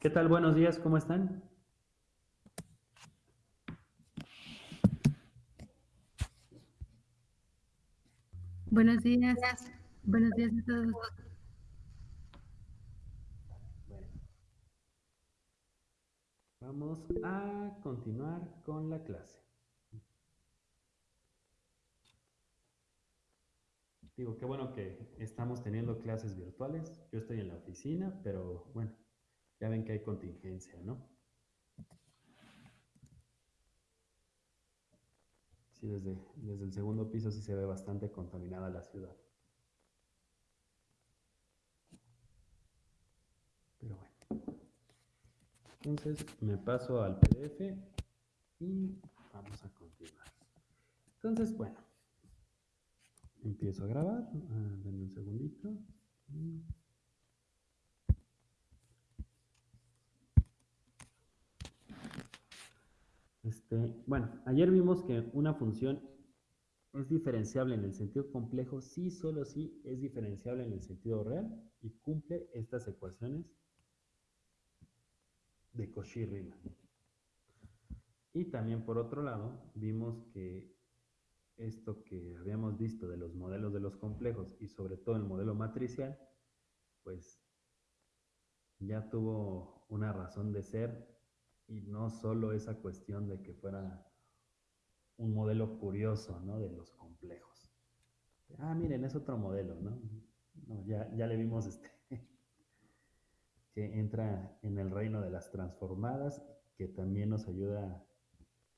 ¿Qué tal? Buenos días, ¿cómo están? Buenos días. Buenos días a todos. Vamos a continuar con la clase. Digo, qué bueno que estamos teniendo clases virtuales. Yo estoy en la oficina, pero bueno, ya ven que hay contingencia, ¿no? Sí, desde, desde el segundo piso sí se ve bastante contaminada la ciudad. Pero bueno. Entonces me paso al PDF y vamos a continuar. Entonces, bueno, empiezo a grabar. Ah, denme un segundito. Este, bueno, ayer vimos que una función es diferenciable en el sentido complejo si solo si es diferenciable en el sentido real y cumple estas ecuaciones de Cauchy-Riemann. Y también por otro lado, vimos que esto que habíamos visto de los modelos de los complejos y sobre todo el modelo matricial, pues ya tuvo una razón de ser y no solo esa cuestión de que fuera un modelo curioso, ¿no? De los complejos. Ah, miren, es otro modelo, ¿no? ya, ya le vimos este, que entra en el reino de las transformadas, que también nos ayuda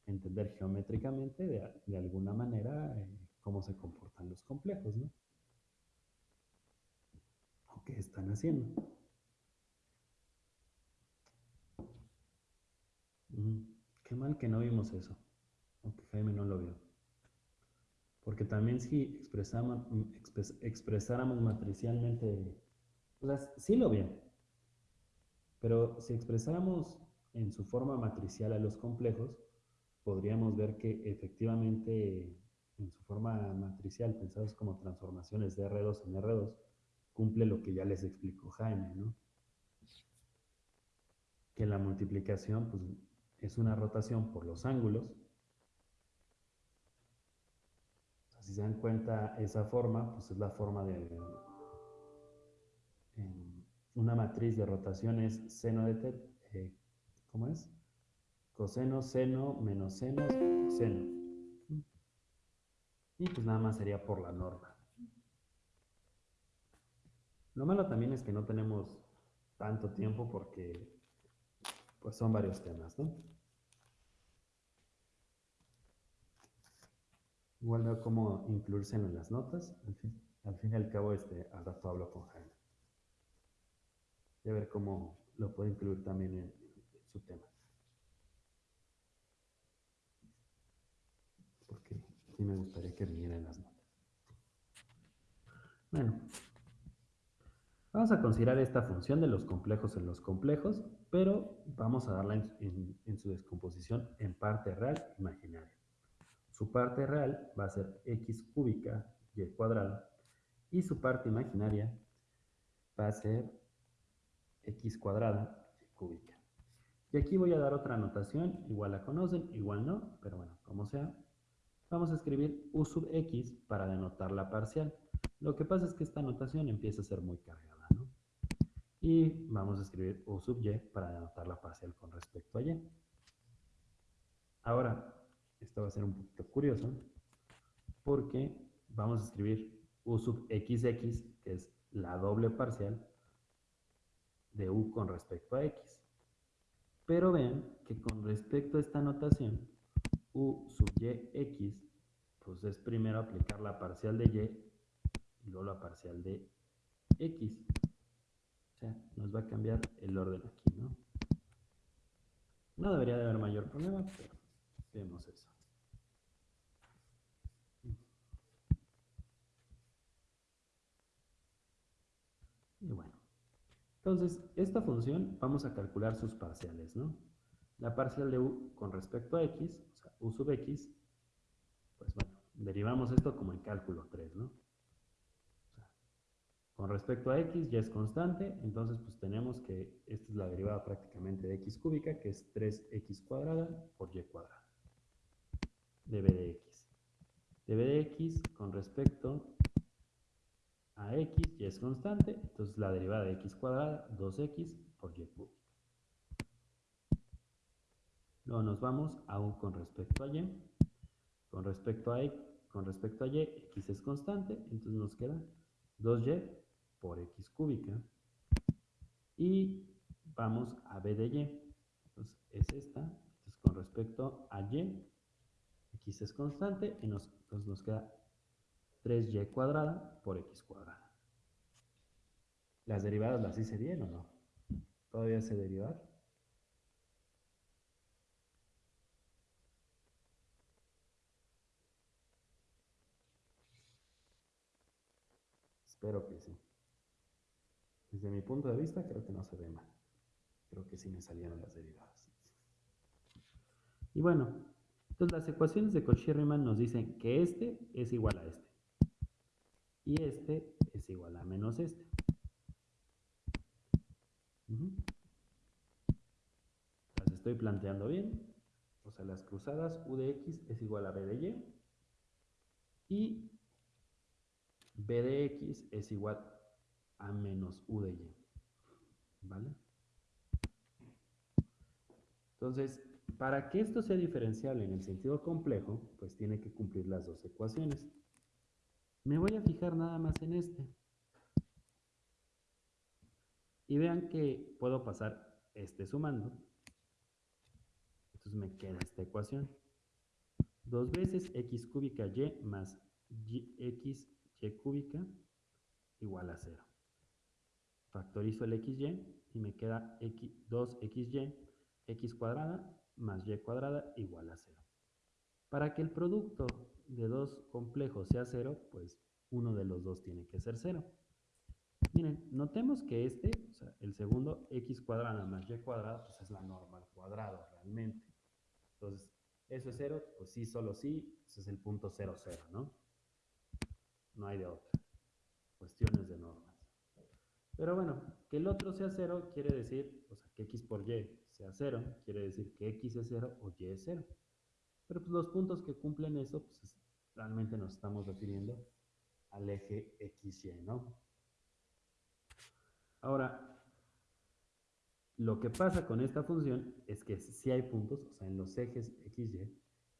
a entender geométricamente, de, alguna manera, eh, cómo se comportan los complejos, ¿no? O qué están haciendo. Qué mal que no vimos eso. Aunque Jaime no lo vio. Porque también si expresamos, expresáramos matricialmente, o sea, sí lo vio. Pero si expresáramos en su forma matricial a los complejos, podríamos ver que efectivamente en su forma matricial, pensados como transformaciones de R2 en R2, cumple lo que ya les explicó Jaime, ¿no? Que la multiplicación, pues es una rotación por los ángulos. si se dan cuenta, esa forma, pues es la forma de... una matriz de rotación es seno de eh, ¿cómo es? Coseno, seno, menos seno, seno. Y pues nada más sería por la norma. Lo malo también es que no tenemos tanto tiempo porque pues son varios temas, ¿no? Igual veo cómo incluirse en las notas. Al fin, y al cabo, este, al rato hablo con Jaime. Y a ver cómo lo puedo incluir también en, su tema. Porque sí me gustaría que viniera en las notas. Bueno, vamos a considerar esta función de los complejos en los complejos, pero vamos a darla en, su descomposición en parte real imaginaria. Su parte real va a ser x cúbica y cuadrada y su parte imaginaria va a ser x cuadrada y cúbica. Y aquí voy a dar otra anotación, igual la conocen, igual no, pero bueno, como sea. Vamos a escribir u sub x para denotar la parcial. Lo que pasa es que esta anotación empieza a ser muy cargada. Y vamos a escribir u sub y para denotar la parcial con respecto a y. Ahora, esto va a ser un poquito curioso, porque vamos a escribir u sub xx, que es la doble parcial de u con respecto a x. Pero ven que con respecto a esta notación, u sub y pues es primero aplicar la parcial de y y luego la parcial de x. O sea, nos va a cambiar el orden aquí, ¿no? No debería de haber mayor problema, pero vemos eso. Y bueno, entonces esta función vamos a calcular sus parciales, ¿no? La parcial de u con respecto a x, o sea, u sub x, pues bueno, derivamos esto como en cálculo 3, ¿no? Con respecto a x, y es constante, entonces pues tenemos que esta es la derivada prácticamente de x cúbica, que es 3x cuadrada por y cuadrada, de b de x. de b de x con respecto a x, y es constante, entonces la derivada de x cuadrada, 2x por y cúbica. Luego nos vamos a u con respecto a y. Con respecto a, con respecto a y, x es constante, entonces nos queda 2y por x cúbica. Y vamos a b de y. Entonces es esta. Entonces con respecto a y, x es constante, y nos, entonces nos queda 3y cuadrada por x cuadrada. ¿Las derivadas las hice bien o no? ¿Todavía se derivar? Espero que sí. Desde mi punto de vista, creo que no se ve mal. Creo que sí me salieron las derivadas. Y bueno, entonces las ecuaciones de Cauchy-Riemann nos dicen que este es igual a este. Y este es igual a menos este. Las estoy planteando bien. O sea, las cruzadas u de x es igual a b de y. Y b de x es igual a menos u de y. ¿Vale? Entonces, para que esto sea diferenciable en el sentido complejo, pues tiene que cumplir las dos ecuaciones. Me voy a fijar nada más en este. Y vean que puedo pasar este sumando. Entonces me queda esta ecuación. Dos veces x cúbica y más x y cúbica igual a 0. Factorizo el xy y me queda x, 2xy, x cuadrada más y cuadrada igual a 0. Para que el producto de dos complejos sea 0, pues uno de los dos tiene que ser 0. Miren, notemos que este, o sea, el segundo x cuadrada más y cuadrada, pues es la norma al cuadrado realmente. Entonces, eso es 0, pues sí, solo sí, ese es el punto 0, 0, ¿no? No hay de otra. Cuestiones de normas. Pero bueno, que el otro sea 0 quiere decir, o sea, que x por y sea 0, quiere decir que x es 0 o y es 0. Pero pues los puntos que cumplen eso, pues realmente nos estamos refiriendo al eje XY, ¿no? Ahora, lo que pasa con esta función es que si hay puntos, o sea, en los ejes XY,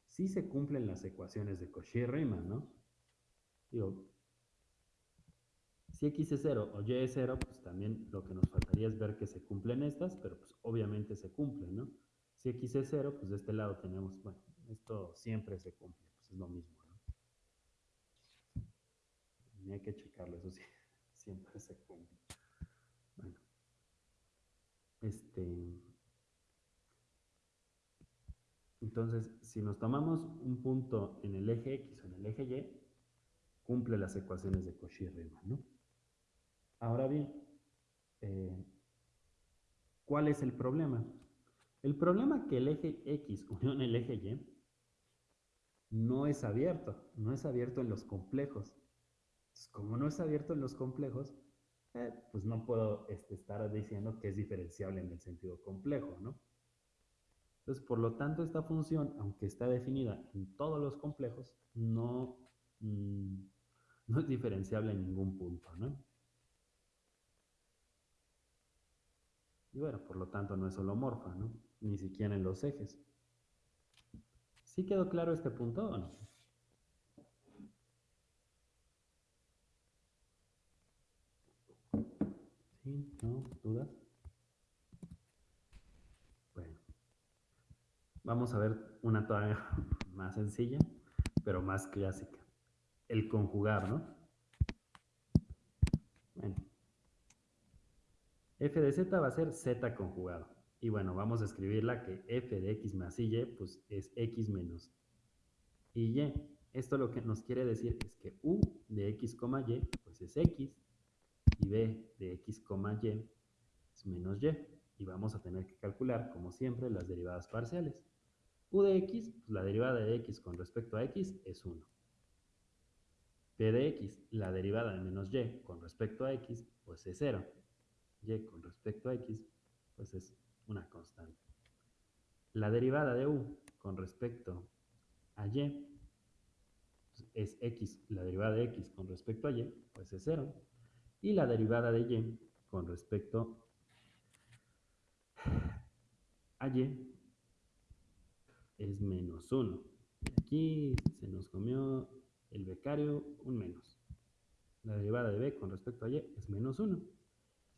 sí se cumplen las ecuaciones de Cauchy-Riemann, ¿no? Digo, si x es 0 o y es 0, pues también lo que nos faltaría es ver que se cumplen estas, pero pues obviamente se cumplen, ¿no? Si x es 0, pues de este lado tenemos, bueno, esto siempre se cumple, pues es lo mismo, ¿no? Ni hay que checarlo, eso sí, siempre se cumple. Bueno, este... Entonces, si nos tomamos un punto en el eje X o en el eje Y, cumple las ecuaciones de Cauchy-Riemann, ¿no? Ahora bien, eh, ¿cuál es el problema? El problema es que el eje X unión el eje Y no es abierto, no es abierto en los complejos. como no es abierto en los complejos, eh, pues no puedo este, estar diciendo que es diferenciable en el sentido complejo, ¿no? Entonces, por lo tanto, esta función, aunque está definida en todos los complejos, no, mm, no es diferenciable en ningún punto, ¿no? Y bueno, por lo tanto no es holomorfa, ¿no? Ni siquiera en los ejes. ¿Sí quedó claro este punto o no? ¿Sí? ¿No? ¿Dudas? Bueno. Vamos a ver una todavía más sencilla, pero más clásica. El conjugar, ¿no? Bueno. F de z va a ser z conjugado. Y bueno, vamos a escribirla que f de x más y, pues es x menos y. Esto lo que nos quiere decir es que u de x, y, pues es x, y b de x, y es menos y. Y vamos a tener que calcular, como siempre, las derivadas parciales. u de x, pues la derivada de x con respecto a x es 1. p de x, la derivada de menos y con respecto a x, pues es 0. Y con respecto a x, pues es una constante. La derivada de u con respecto a y es x, la derivada de x con respecto a y, pues es 0. Y la derivada de y con respecto a y es menos 1. Aquí se nos comió el becario un menos. La derivada de b con respecto a y es menos 1.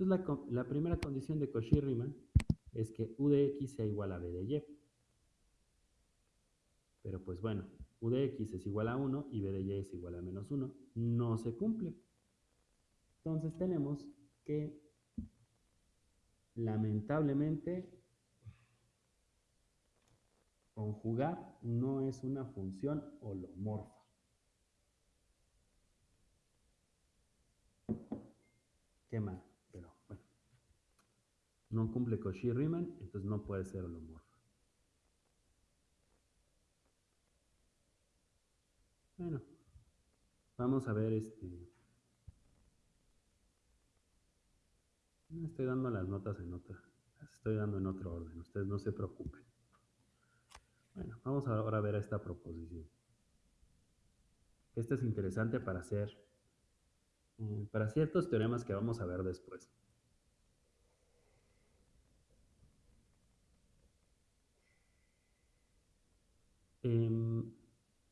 Entonces la, la primera condición de Cauchy-Riemann es que u de x sea igual a b de y. Pero pues bueno, u de x es igual a 1 y b de y es igual a menos 1. No se cumple. Entonces tenemos que, lamentablemente, conjugar no es una función holomorfa. Qué bueno. No cumple Cauchy-Riemann, entonces no puede ser holomorfa. Bueno, vamos a ver este... Estoy dando las notas en otra, las estoy dando en otro orden, ustedes no se preocupen. Bueno, vamos ahora a ver esta proposición. Esta es interesante para hacer, eh, para ciertos teoremas que vamos a ver después. Em,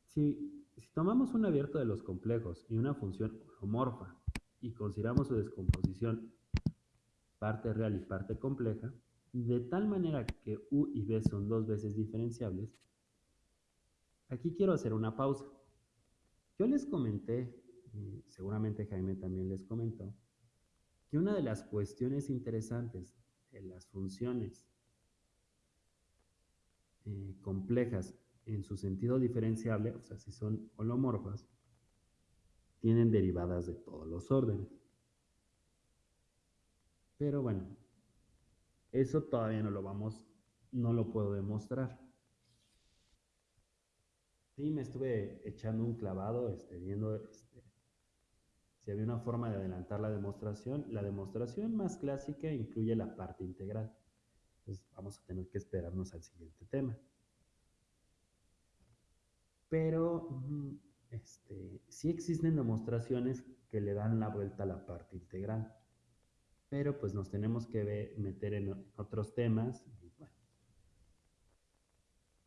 si tomamos un abierto de los complejos y una función holomorfa y consideramos su descomposición parte real y parte compleja, de tal manera que u y b son dos veces diferenciables, aquí quiero hacer una pausa. Yo les comenté, seguramente Jaime también les comentó, que una de las cuestiones interesantes de las funciones eh, complejas en su sentido diferenciable, o sea, si son holomorfas, tienen derivadas de todos los órdenes. Pero bueno, eso todavía no lo vamos, no lo puedo demostrar. Sí, me estuve echando un clavado, este, viendo este, si había una forma de adelantar la demostración. La demostración más clásica incluye la parte integral. Entonces vamos a tener que esperarnos al siguiente tema pero este, sí existen demostraciones que le dan la vuelta a la parte integral. Pero pues nos tenemos que meter en otros temas.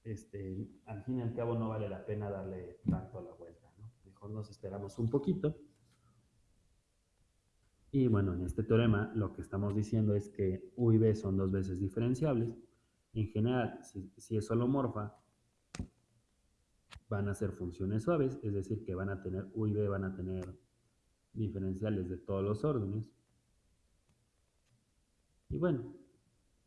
este, al fin y al cabo no vale la pena darle tanto la vuelta. Mejor nos esperamos un poquito. Y bueno, en este teorema lo que estamos diciendo es que U y B son dos veces diferenciables. En general, si, si es holomorfa, van a ser funciones suaves, es decir, que van a tener U y B, van a tener diferenciales de todos los órdenes. Y bueno,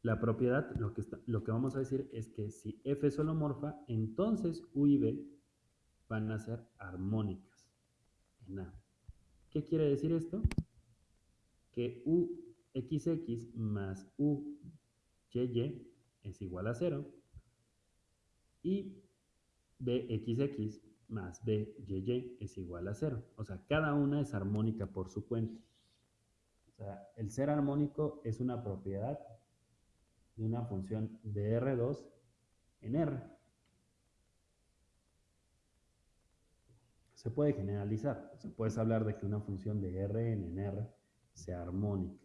la propiedad, lo que, lo que vamos a decir es que si F es holomorfa, entonces U y B van a ser armónicas en A. ¿Qué quiere decir esto? Que UXX más UYY es igual a 0 y bxx más byy es igual a 0. O sea, cada una es armónica por su cuenta. O sea, el ser armónico es una propiedad de una función de R2 en R. Se puede generalizar. O sea, puedes hablar de que una función de Rn en R sea armónica.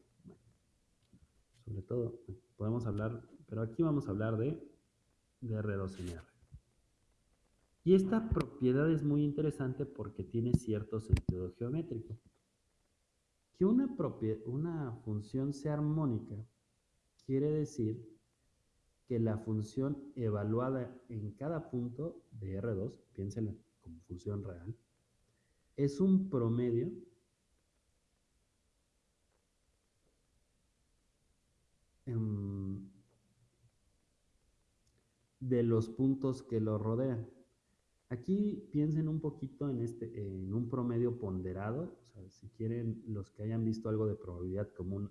sobre todo, podemos hablar, pero aquí vamos a hablar de, de R2 en R. Y esta propiedad es muy interesante porque tiene cierto sentido geométrico. Que una, función sea armónica quiere decir que la función evaluada en cada punto de R2, piénsenla como función real, es un promedio de los puntos que lo rodean. Aquí piensen un poquito en, este, en un promedio ponderado, si quieren los que hayan visto algo de probabilidad como,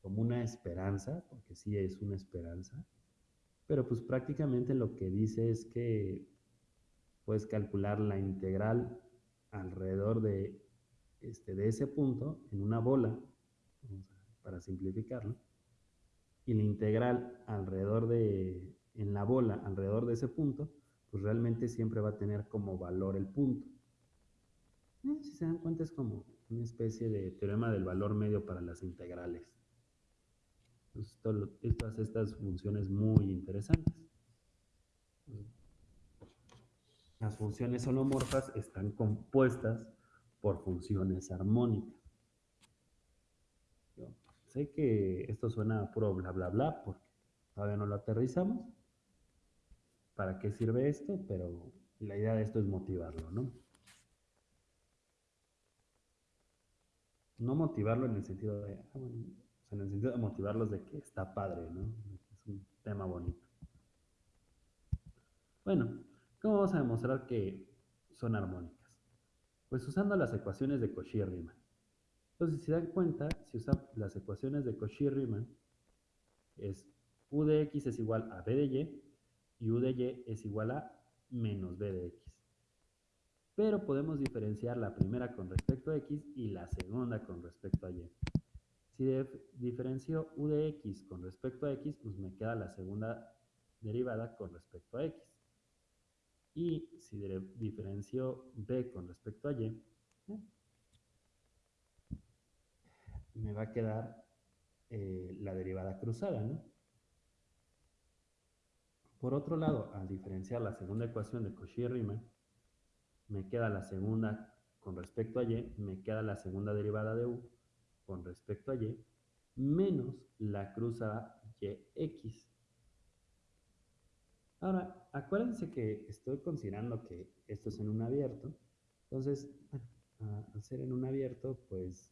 como una esperanza, porque sí es una esperanza, pero pues prácticamente lo que dice es que puedes calcular la integral alrededor de, este, de ese punto en una bola, para simplificarlo, y la integral alrededor de, en la bola, alrededor de ese punto, pues realmente siempre va a tener como valor el punto. Eh, si se dan cuenta es como una especie de teorema del valor medio para las integrales. todas estas funciones muy interesantes. Las funciones holomorfas están compuestas por funciones armónicas. sé que esto suena a puro bla bla bla porque todavía no lo aterrizamos. ¿Para qué sirve esto? Pero la idea de esto es motivarlo, ¿no? no motivarlo en el sentido de, ah, en el sentido de motivarlos de que está padre, ¿no? Es un tema bonito. Bueno, ¿cómo vamos a demostrar que son armónicas? Pues usando las ecuaciones de Cauchy-Riemann. Entonces, si se dan cuenta, si usan las ecuaciones de Cauchy-Riemann, es u de x es igual a b de y y u de y es igual a menos b de x pero podemos diferenciar la primera con respecto a x y la segunda con respecto a y. Si diferencio u de x con respecto a x, pues me queda la segunda derivada con respecto a x. Y si diferencio b con respecto a y, ¿eh? me va a quedar eh, la derivada cruzada, ¿no? Por otro lado, al diferenciar la segunda ecuación de Cauchy-Riemann, me queda la segunda con respecto a y, me queda la segunda derivada de u con respecto a y, menos la cruzada yx. Ahora, acuérdense que estoy considerando que esto es en un abierto, entonces, al ser en un abierto, pues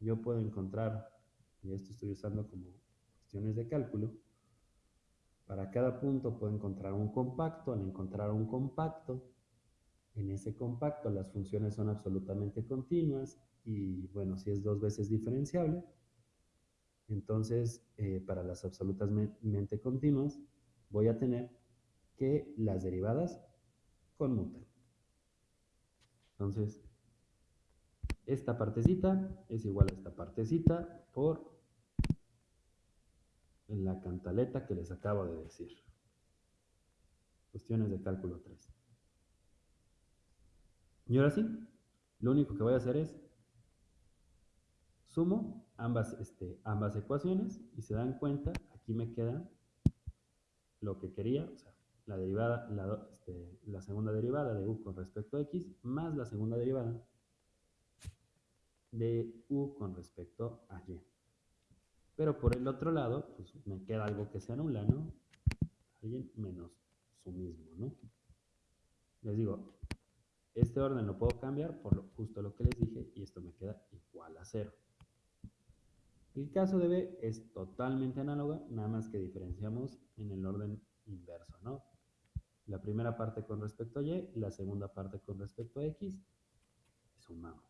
yo puedo encontrar, y esto estoy usando como cuestiones de cálculo, para cada punto puedo encontrar un compacto, al encontrar un compacto, en ese compacto las funciones son absolutamente continuas y bueno, si es dos veces diferenciable, entonces eh, para las absolutamente continuas voy a tener que las derivadas conmutan. Entonces, esta partecita es igual a esta partecita por la cantaleta que les acabo de decir. Cuestiones de cálculo 3. Y ahora sí, lo único que voy a hacer es sumo ambas, este, ambas ecuaciones y se dan cuenta, aquí me queda lo que quería, o sea, la derivada, la, este, la segunda derivada de u con respecto a x más la segunda derivada de u con respecto a y. Pero por el otro lado, pues me queda algo que se anula, ¿no? Alguien menos su mismo, ¿no? Les digo, este orden lo puedo cambiar por justo lo que les dije y esto me queda igual a cero. El caso de B es totalmente análogo, nada más que diferenciamos en el orden inverso, ¿no? La primera parte con respecto a Y, la segunda parte con respecto a X, sumamos.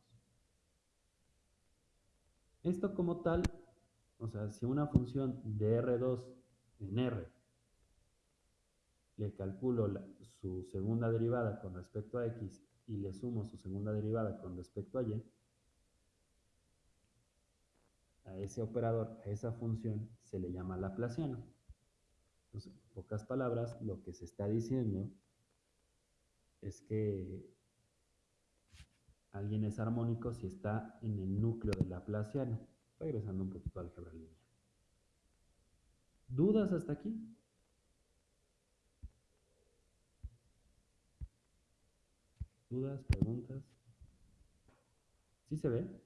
Esto como tal, o sea, si una función de R2 en R le calculo su segunda derivada con respecto a X y le sumo su segunda derivada con respecto a y, a ese operador, a esa función, se le llama laplaciano. Entonces, en pocas palabras, lo que se está diciendo es que alguien es armónico si está en el núcleo del laplaciano. Regresando un poquito al álgebra. ¿Dudas hasta aquí? ¿Dudas, preguntas? ¿Sí se ve?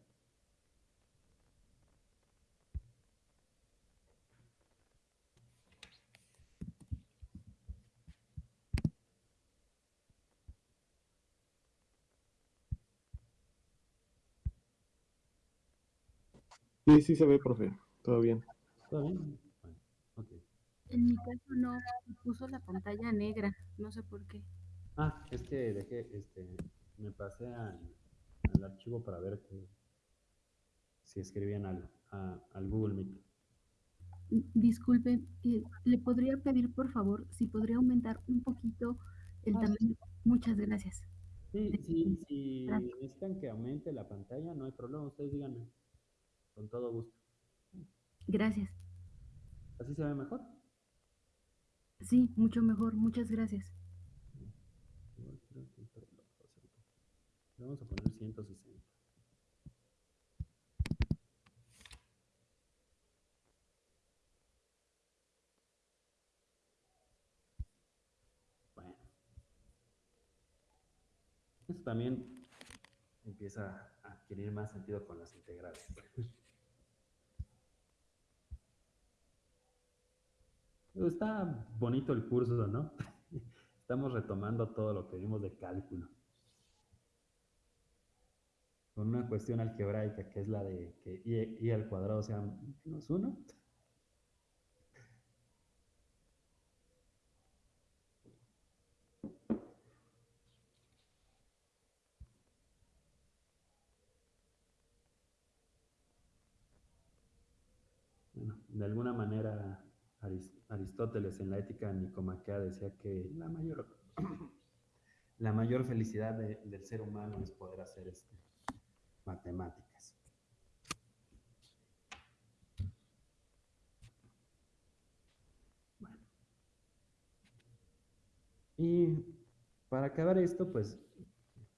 Sí, sí se ve, profe. Todo bien. ¿Todo bien? Bueno. En mi caso no, puso la pantalla negra, no sé por qué. Ah, es que dejé, este, me pasé al, archivo para ver si escribían al, al Google Meet. Disculpe, eh, ¿le podría pedir por favor si podría aumentar un poquito el tamaño? Muchas gracias. Sí, sí, si Gracias. necesitan que aumente la pantalla, no hay problema, ustedes díganme, con todo gusto. Gracias. ¿Así se ve mejor? Sí, mucho mejor. Muchas gracias. Le vamos a poner 160. Bueno. Esto también empieza a adquirir más sentido con las integrales. Está bonito el curso, ¿no? Estamos retomando todo lo que vimos de cálculo. Con una cuestión algebraica que es la de que y al cuadrado sea menos uno. Bueno, de alguna manera Aris- Aristóteles en la ética nicomaquea decía que la mayor, la mayor felicidad de- del ser humano es poder hacer este, matemáticas. Bueno. Y para acabar esto, pues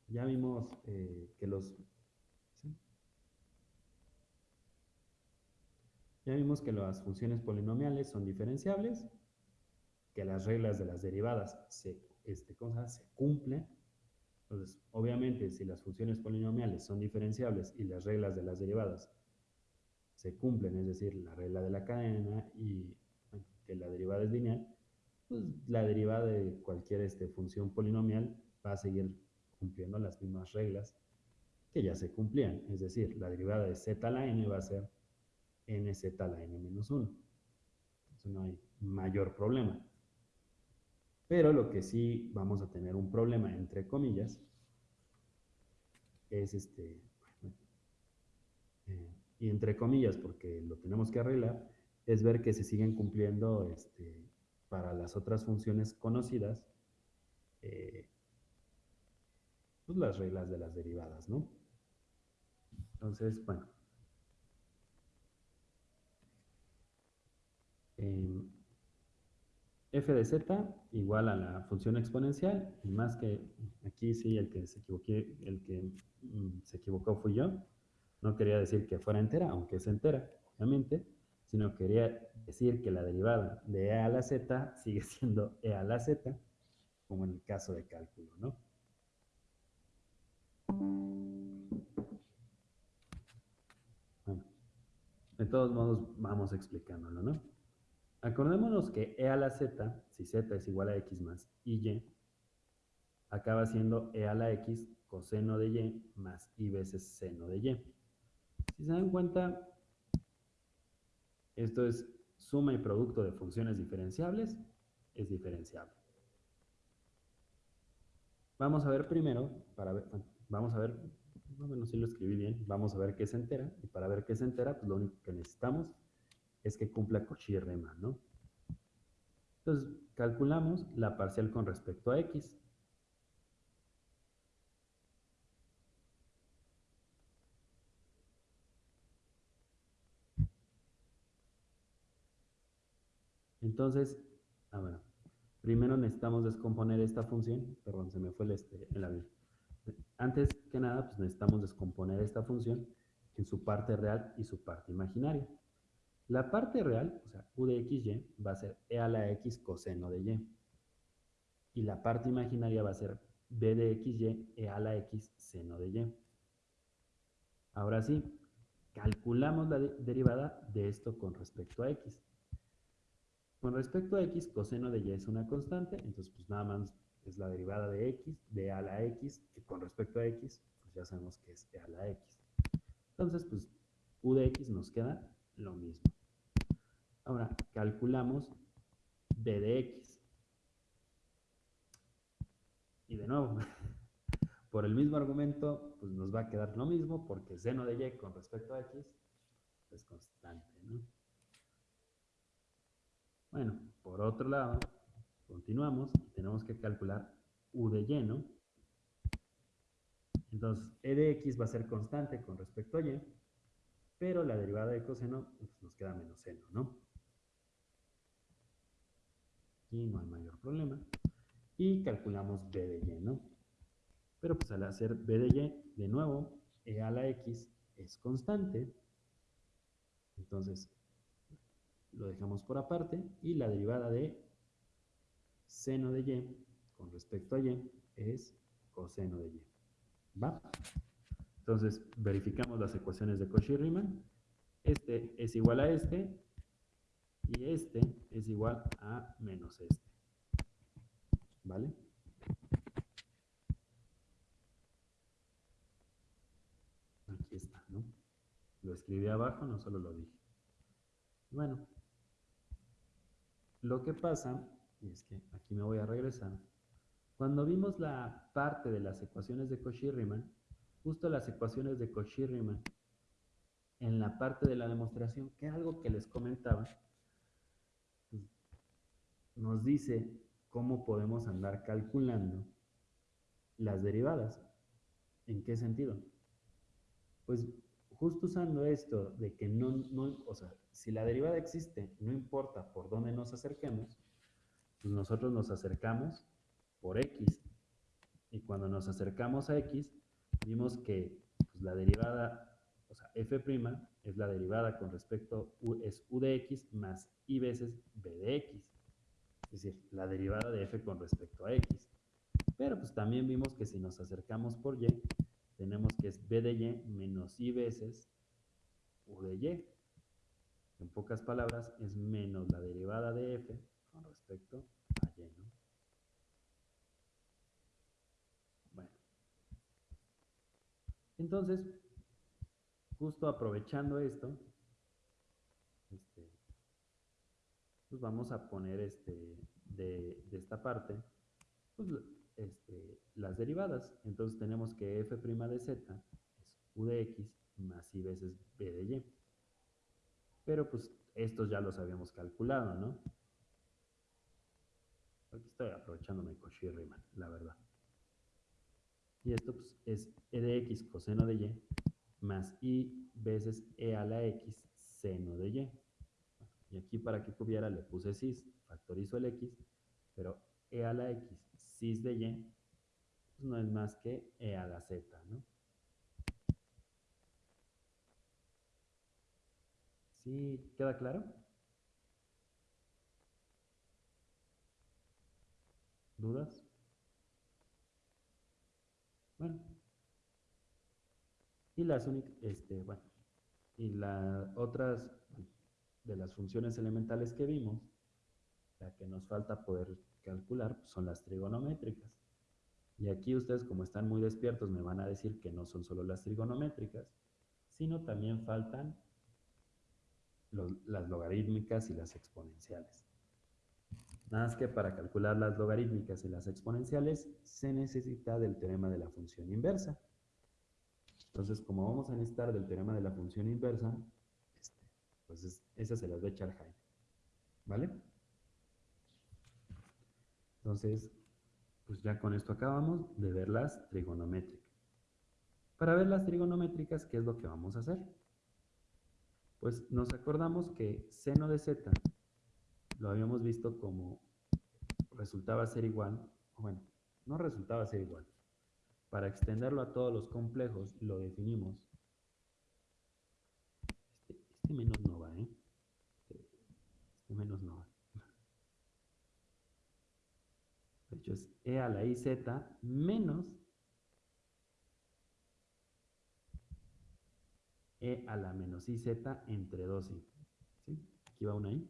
ya vimos eh, que los... ¿sí? Ya vimos que las funciones polinomiales son diferenciables, que las reglas de las derivadas se, este, ¿cómo se, cumplen. Entonces, obviamente, si las funciones polinomiales son diferenciables y las reglas de las derivadas se cumplen, es decir, la regla de la cadena y que la derivada es lineal, pues la derivada de cualquier este, función polinomial va a seguir cumpliendo las mismas reglas que ya se cumplían. Es decir, la derivada de z a la n va a ser nz a la n menos 1. Entonces no hay mayor problema. Pero lo que sí vamos a tener un problema, entre comillas, es este, eh, y entre comillas, porque lo tenemos que arreglar, es ver que se siguen cumpliendo este, para las otras funciones conocidas eh, pues las reglas de las derivadas, ¿no? Entonces, bueno. Eh, f de z igual a la función exponencial, y más que aquí sí, el que se equivoqué, el que mm, se equivocó fui yo. No quería decir que fuera entera, aunque es entera, obviamente, sino quería decir que la derivada de e a la z sigue siendo e a la z, como en el caso de cálculo, ¿no? Bueno, de todos modos vamos explicándolo, ¿no? Acordémonos que e a la z, si z es igual a x más y, acaba siendo e a la x coseno de y más y veces seno de y. Si se dan cuenta, esto es suma y producto de funciones diferenciables, es diferenciable. Vamos a ver primero, para ver, vamos a ver, bueno, si lo escribí bien, vamos a ver qué es entera, y para ver qué es entera, pues lo único que necesitamos es que cumpla Cauchy Riemann, ¿no? Entonces, calculamos la parcial con respecto a x. Entonces, a ver, primero necesitamos descomponer esta función, perdón, se me fue el, este, el avión. Antes que nada, pues necesitamos descomponer esta función en su parte real y su parte imaginaria. La parte real, o sea, u de xy, va a ser e a la x coseno de y. Y la parte imaginaria va a ser b de xy e a la x seno de y. Ahora sí, calculamos la de derivada de esto con respecto a x. Con respecto a x, coseno de y es una constante, entonces pues nada más es la derivada de x, de a la x, que con respecto a x, pues ya sabemos que es e a la x. Entonces, pues u de x nos queda lo mismo. Ahora, calculamos b de x. Y de nuevo, por el mismo argumento, pues nos va a quedar lo mismo, porque seno de y con respecto a x es constante, ¿no? Bueno, por otro lado, continuamos y tenemos que calcular u de y, ¿no? Entonces, e de x va a ser constante con respecto a y, pero la derivada de coseno pues, nos queda menos seno, ¿no? Aquí no hay mayor problema. Y calculamos b de y, ¿no? Pero pues al hacer b de y, de nuevo, e a la x es constante. Entonces, lo dejamos por aparte. Y la derivada de seno de y con respecto a y es coseno de y. ¿Va? Entonces, verificamos las ecuaciones de Cauchy-Riemann. Este es igual a este y este es igual a menos este. ¿Vale? Aquí está, ¿no? Lo escribí abajo, no solo lo dije. Bueno, lo que pasa, y es que aquí me voy a regresar, cuando vimos la parte de las ecuaciones de Cauchy-Riemann, justo las ecuaciones de Cauchy-Riemann, en la parte de la demostración, que algo que les comentaba, nos dice cómo podemos andar calculando las derivadas. ¿En qué sentido? Pues justo usando esto de que no, o sea, si la derivada existe, no importa por dónde nos acerquemos, pues nosotros nos acercamos por x. Y cuando nos acercamos a x, vimos que pues, la derivada, o sea, f' es la derivada con respecto, u, es u de x más i veces b de x. Es decir, la derivada de f con respecto a x. Pero pues también vimos que si nos acercamos por y, tenemos que es b de y menos i veces u de y. En pocas palabras, es menos la derivada de f con respecto a y, ¿no? Bueno. Entonces, justo aprovechando esto, este, pues vamos a poner este, de, esta parte, pues este, las derivadas. Entonces tenemos que f' de z es u de x más i veces b de y. Pero pues estos ya los habíamos calculado, ¿no? Aquí estoy aprovechándome Cauchy-Riemann, la verdad. Y esto pues, es e de x coseno de y más i veces e a la x seno de y. Y aquí para que cubiera le puse cis, factorizo el x, pero e a la x cis de y pues no es más que e a la z, ¿no? ¿Sí queda claro? ¿Dudas? Bueno. Y las únicas, este, bueno, y las otras de las funciones elementales que vimos, la que nos falta poder calcular son las trigonométricas. Y aquí ustedes, como están muy despiertos, me van a decir que no son solo las trigonométricas, sino también faltan las logarítmicas y las exponenciales. Nada más que para calcular las logarítmicas y las exponenciales se necesita del teorema de la función inversa. Entonces, como vamos a necesitar del teorema de la función inversa, pues esas se las va a echar Jaime. ¿Vale? Entonces, pues ya con esto acabamos de ver las trigonométricas. Para ver las trigonométricas, ¿qué es lo que vamos a hacer? Pues nos acordamos que seno de z lo habíamos visto como resultaba ser igual, bueno, no resultaba ser igual. Para extenderlo a todos los complejos lo definimos. Este, este menos no menos no va. De hecho es e a la iz menos e a la menos iz entre 2i. ¿Sí? Aquí va una i.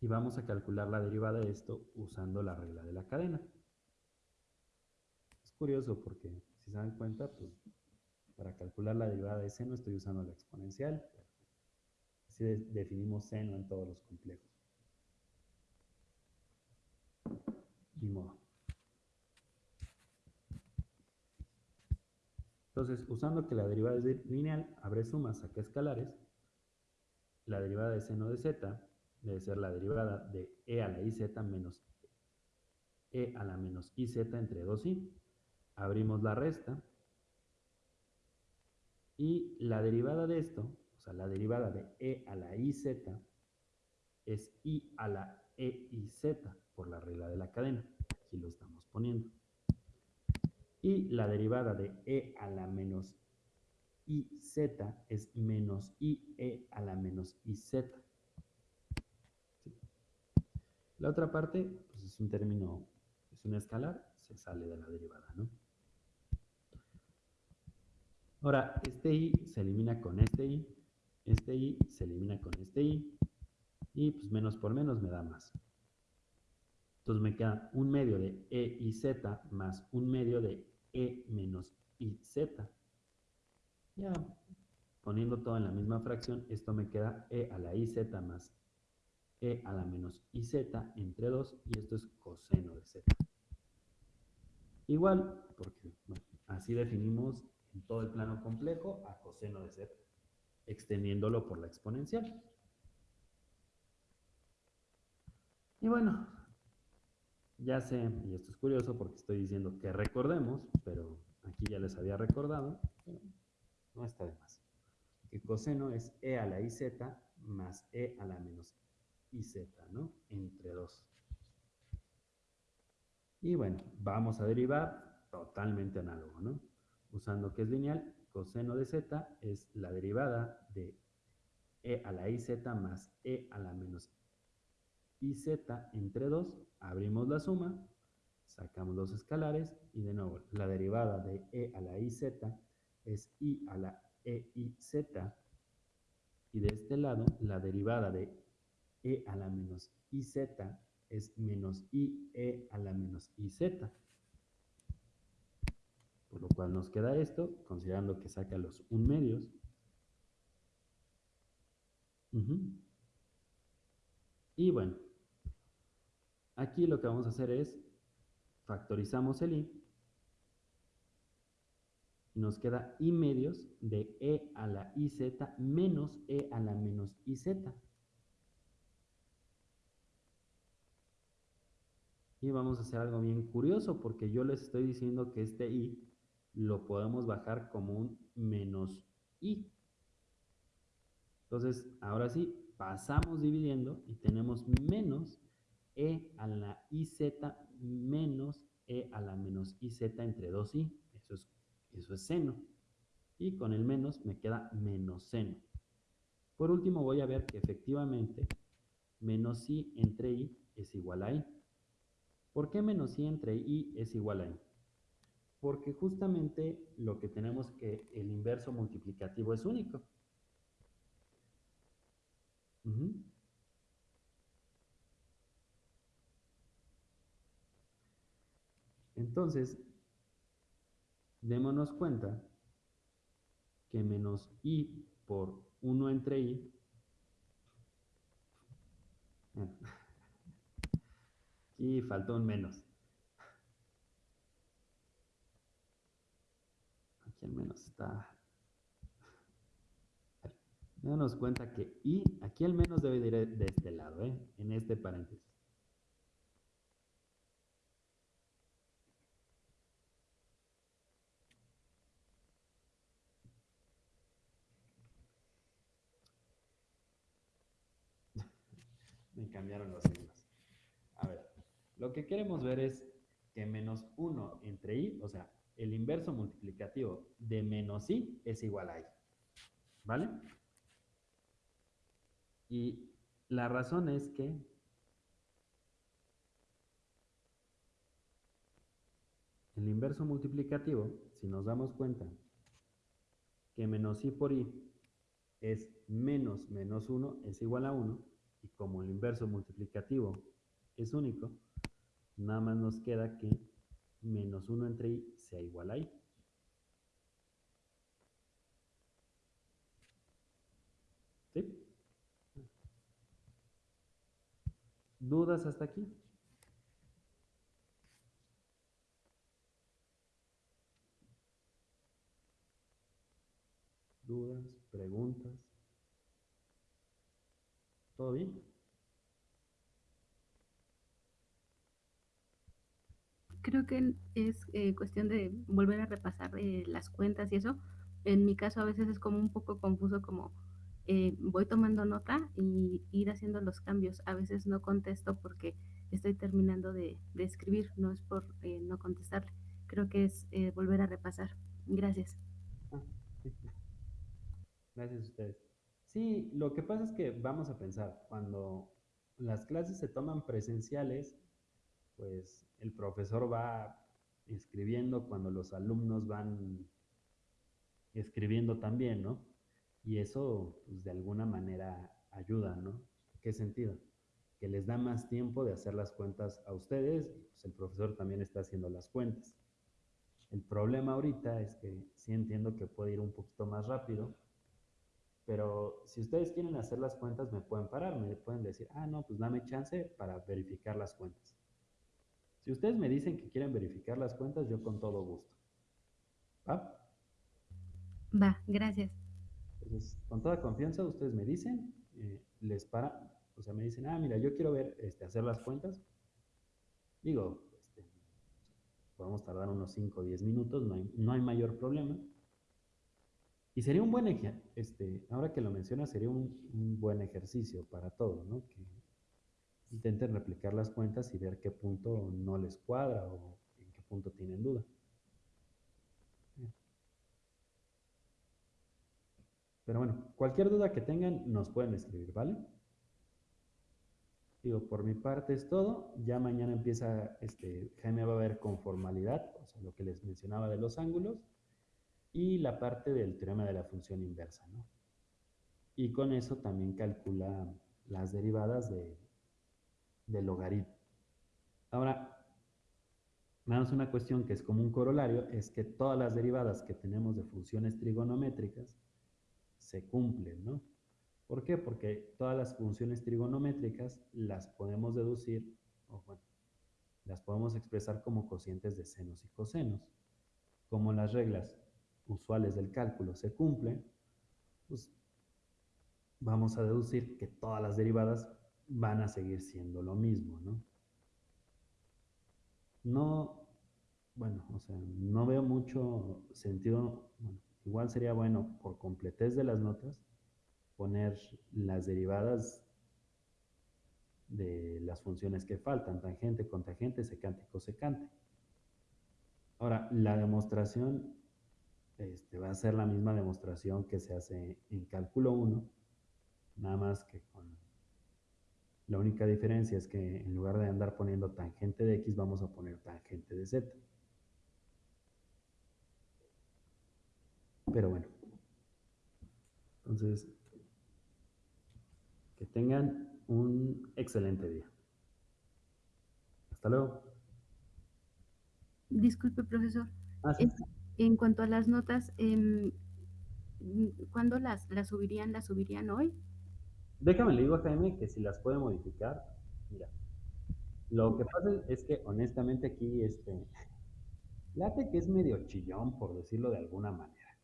Y vamos a calcular la derivada de esto usando la regla de la cadena. Es curioso porque, si se dan cuenta, pues para calcular la derivada de seno estoy usando la exponencial. Definimos seno en todos los complejos. Ni modo. Entonces, usando que la derivada es lineal, abre sumas, saca escalares, la derivada de seno de z debe ser la derivada de e a la iz menos e a la menos iz entre 2i. abrimos la resta y la derivada de esto, o sea, la derivada de e a la iz es i a la e y z por la regla de la cadena. Aquí lo estamos poniendo. Y la derivada de e a la menos iz es menos ie a la menos iz. La otra parte pues es un término, es un escalar, se sale de la derivada, ¿no? Ahora, este i se elimina con este i, este i se elimina con este i, y pues menos por menos me da más. Entonces me queda un medio de e y z más un medio de e menos iz. Ya poniendo todo en la misma fracción, esto me queda e a la iz más e a la menos iz entre 2 y esto es coseno de z. Igual, porque así definimos en todo el plano complejo a coseno de z, extendiéndolo por la exponencial. Y bueno, ya sé, y esto es curioso porque estoy diciendo que recordemos, pero aquí ya les había recordado, no está de más. Que coseno es e a la iz más e a la menos iz, ¿no? Entre 2. Y bueno, vamos a derivar totalmente análogo, ¿no? Usando que es lineal, coseno de z es la derivada de e a la iz más e a la menos y z entre 2, abrimos la suma, sacamos los escalares y de nuevo la derivada de e a la iz es i a la e y z y de este lado la derivada de e a la menos iz es menos i e a la menos iz. Por lo cual nos queda esto, considerando que saca los un medios. Y bueno, Aquí lo que vamos a hacer es factorizamos el i y nos queda i medios de e a la iz menos e a la menos iz. Y vamos a hacer algo bien curioso porque yo les estoy diciendo que este i lo podemos bajar como un menos i. Entonces, ahora sí, pasamos dividiendo y tenemos menos e a la iz menos e a la menos iz entre 2i. Eso es, eso es seno. Y con el menos me queda menos seno. Por último voy a ver que efectivamente menos i entre i es igual a i. ¿Por qué menos i entre i es igual a i? Porque justamente lo que tenemos que el inverso multiplicativo es único. Entonces, démonos cuenta que menos i por 1 entre i, aquí faltó un menos. Aquí al menos está. Démonos cuenta que i, aquí al menos debe ir de este lado, ¿eh? en este paréntesis. cambiaron los signos. A ver, lo que queremos ver es que menos 1 entre i, o sea, el inverso multiplicativo de menos i es igual a i. ¿Vale? Y la razón es que el inverso multiplicativo, si nos damos cuenta que menos i por i es menos menos 1 es igual a 1, y como el inverso multiplicativo es único, nada más nos queda que menos 1 entre i sea igual a. ¿Sí? ¿Dudas hasta aquí? ¿Dudas? ¿Preguntas? ¿Todo bien? Creo que es eh, cuestión de volver a repasar eh, las cuentas y eso. En mi caso a veces es como un poco confuso, como eh, voy tomando nota y ir haciendo los cambios. A veces no contesto porque estoy terminando de, escribir, no es por eh, no contestarle. Creo que es eh, volver a repasar. Gracias. Ah. Gracias a ustedes. Sí, lo que pasa es que vamos a pensar, cuando las clases se toman presenciales, pues el profesor va escribiendo cuando los alumnos van escribiendo también, ¿no? Y eso, pues de alguna manera ayuda, ¿no? ¿Qué sentido? Que les da más tiempo de hacer las cuentas a ustedes pues el profesor también está haciendo las cuentas. El problema ahorita es que sí entiendo que puede ir un poquito más rápido, pero si ustedes quieren hacer las cuentas me pueden parar, me pueden decir, ah, no, pues dame chance para verificar las cuentas. Si ustedes me dicen que quieren verificar las cuentas, yo con todo gusto. ¿Va? Va, gracias. Entonces, con toda confianza, ustedes me dicen, eh, les para, o sea, me dicen, ah, mira, yo quiero ver, este, hacer las cuentas. Digo, este, podemos tardar unos 5 o 10 minutos, no hay, no hay mayor problema. Y sería un buen ejercicio, este, ahora que lo mencionas, sería un, un buen ejercicio para todos, ¿no? Que intenten replicar las cuentas y ver qué punto no les cuadra o en qué punto tienen duda. Pero bueno, cualquier duda que tengan nos pueden escribir, ¿vale? Digo, por mi parte es todo. Ya mañana empieza, este, Jaime va a ver con formalidad, o sea, lo que les mencionaba de los ángulos y la parte del teorema de la función inversa, ¿no? Y con eso también calcula las derivadas de, del logaritmo. Ahora, nada más una cuestión que es como un corolario, es que todas las derivadas que tenemos de funciones trigonométricas se cumplen, ¿no? ¿Por qué? Porque todas las funciones trigonométricas las podemos deducir, o bueno, las podemos expresar como cocientes de senos y cosenos. Como las reglas usuales del cálculo se cumplen, pues vamos a deducir que todas las derivadas van a seguir siendo lo mismo, ¿no? No, bueno, o sea, no veo mucho sentido, bueno, igual sería bueno por completez de las notas poner las derivadas de las funciones que faltan, tangente, contangente, secante cosecante. Ahora, la demostración este, va a ser la misma demostración que se hace en cálculo 1, nada más que con la única diferencia es que en lugar de andar poniendo tangente de x, vamos a poner tangente de z. Pero bueno. Entonces, que tengan un excelente día. Hasta luego. Disculpe, profesor. Ah, sí. En cuanto a las notas, eh, ¿cuándo las, las subirían? ¿Las subirían hoy? Déjame le digo a Jaime que si las puede modificar, mira. Lo que pasa es que honestamente aquí este late que es medio chillón por decirlo de alguna manera.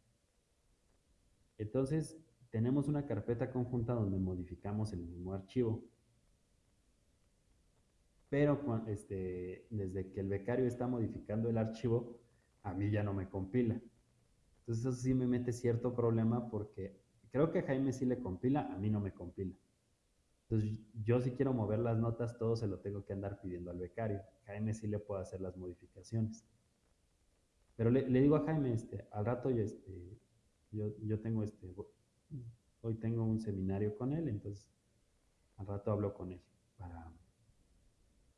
Entonces, tenemos una carpeta conjunta donde modificamos el mismo archivo. Pero este, desde que el becario está modificando el archivo, a mí ya no me compila. Entonces eso sí me mete cierto problema porque Creo que Jaime sí le compila, a mí no me compila. Entonces, yo si quiero mover las notas, todo se lo tengo que andar pidiendo al becario. Jaime sí le puede hacer las modificaciones. Pero le, le digo a Jaime, este, al rato yo, este, yo, yo tengo este, hoy tengo un seminario con él, entonces al rato hablo con él para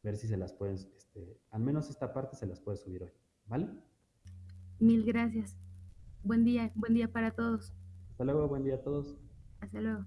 ver si se las pueden, este, al menos esta parte se las puede subir hoy, ¿vale? Mil gracias. Buen día, buen día para todos. Hasta luego, buen día a todos. Hasta luego.